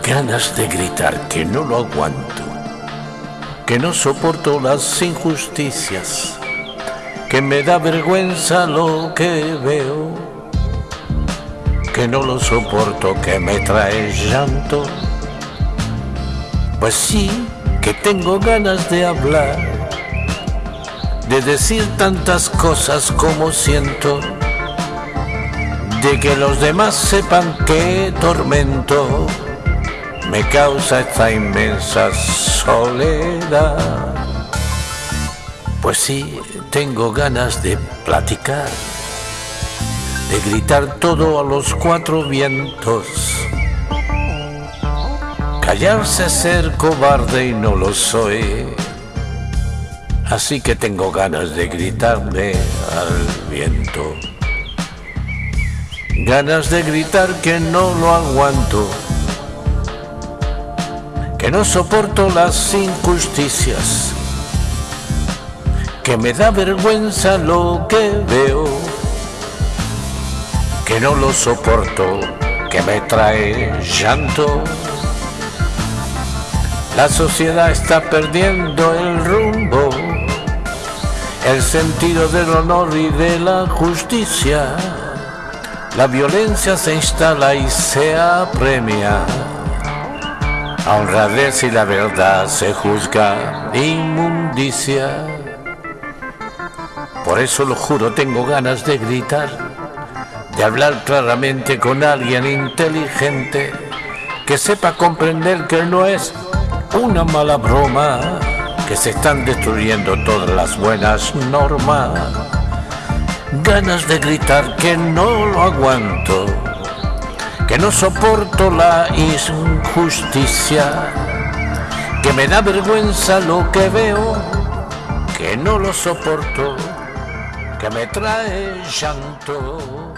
ganas de gritar que no lo aguanto, que no soporto las injusticias, que me da vergüenza lo que veo, que no lo soporto, que me trae llanto. Pues sí, que tengo ganas de hablar, de decir tantas cosas como siento de que los demás sepan qué tormento me causa esta inmensa soledad. Pues sí, tengo ganas de platicar, de gritar todo a los cuatro vientos. Callarse ser cobarde y no lo soy. Así que tengo ganas de gritarle al viento. Ganas de gritar que no lo aguanto, que no soporto las injusticias, que me da vergüenza lo que veo, que no lo soporto, que me trae llanto. La sociedad está perdiendo el rumbo, el sentido del honor y de la justicia la violencia se instala y se apremia. A honradez y la verdad se juzga inmundicia. Por eso lo juro, tengo ganas de gritar, de hablar claramente con alguien inteligente que sepa comprender que no es una mala broma, que se están destruyendo todas las buenas normas ganas de gritar que no lo aguanto, que no soporto la injusticia, que me da vergüenza lo que veo, que no lo soporto, que me trae llanto.